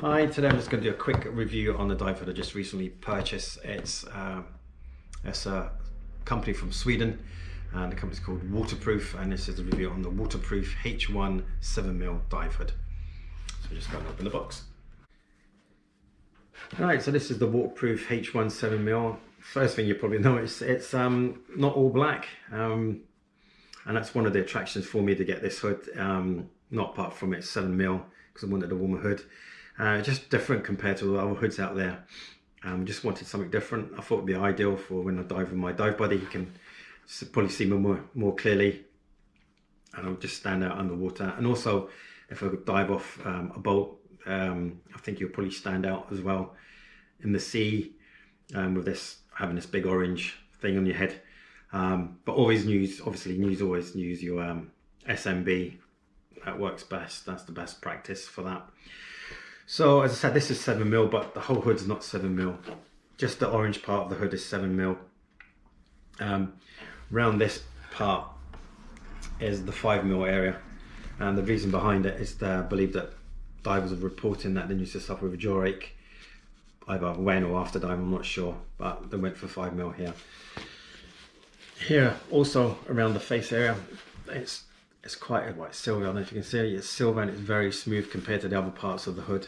Hi, today I'm just going to do a quick review on the dive hood I just recently purchased. It's, uh, it's a company from Sweden and the company's called Waterproof and this is a review on the Waterproof H1 7mm dive hood. So just go and open the box. Alright, so this is the Waterproof H1 7mm. First thing you probably notice, it's um, not all black um, and that's one of the attractions for me to get this hood, um, not apart from it's 7mm because I wanted a warmer hood. Uh, just different compared to the other hoods out there. Um, just wanted something different. I thought it'd be ideal for when I dive with my dive buddy. You can probably see me more, more clearly and I'll just stand out underwater. And also, if I dive off um, a boat, um, I think you'll probably stand out as well in the sea um, with this having this big orange thing on your head. Um, but always use, obviously, use always use your um, SMB. That works best. That's the best practice for that. So as I said, this is 7mm, but the whole hood's not 7mm. Just the orange part of the hood is 7mm. Um, around this part is the 5mm area. And the reason behind it is that I believe that divers are reporting that they used to suffer with a jaw ache either when or after diving, I'm not sure, but they went for 5mm here. Here, also around the face area, it's it's quite a white silver. I don't know if you can see it. It's silver and it's very smooth compared to the other parts of the hood.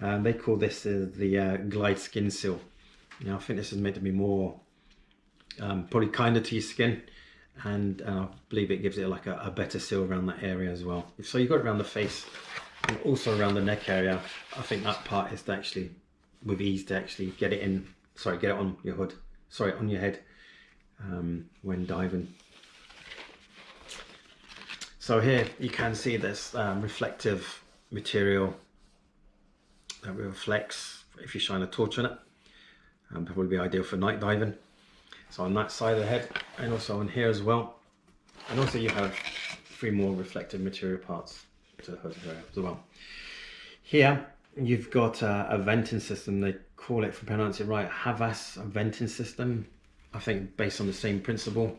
Um, they call this uh, the uh, glide skin seal. Now I think this is meant to be more um, probably kinder to your skin and uh, I believe it gives it like a, a, better seal around that area as well. So you've got around the face and also around the neck area. I think that part is to actually with ease to actually get it in, sorry, get it on your hood, sorry, on your head um, when diving. So here you can see this um, reflective material that reflects if you shine a torch on it. Um, probably be ideal for night diving. So on that side of the head and also on here as well. And also you have three more reflective material parts to the hood as well. Here you've got a, a, venting system. They call it, I pronounce it right, Havas venting system. I think based on the same principle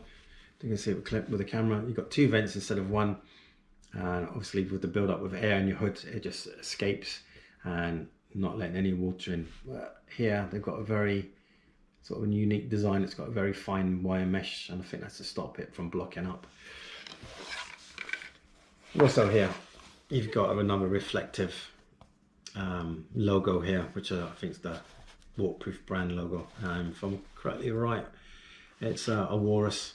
you can see it clip with the camera. You've got two vents instead of one. And obviously with the build up with air in your hood, it just escapes and not letting any water in. But here they've got a very sort of unique design. It's got a very fine wire mesh and I think that's to stop it from blocking up. Also here, you've got another reflective um, logo here, which I think is the Waterproof brand logo. Um, if I'm correctly right, it's uh, a Walrus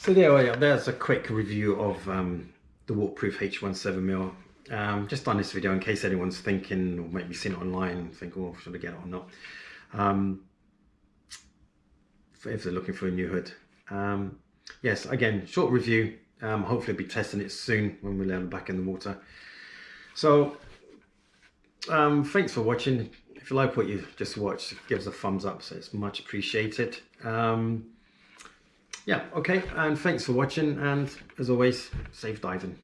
so there, there's a quick review of um, the waterproof H17mm. Um, just done this video in case anyone's thinking or maybe seen it online and think, oh, should I get it or not? Um, if they're looking for a new hood. Um, yes, again, short review. Um, hopefully I'll be testing it soon when we land back in the water. So, um, thanks for watching. If you like what you just watched, give us a thumbs up, so it's much appreciated. Yeah, okay, and thanks for watching, and as always, safe diving.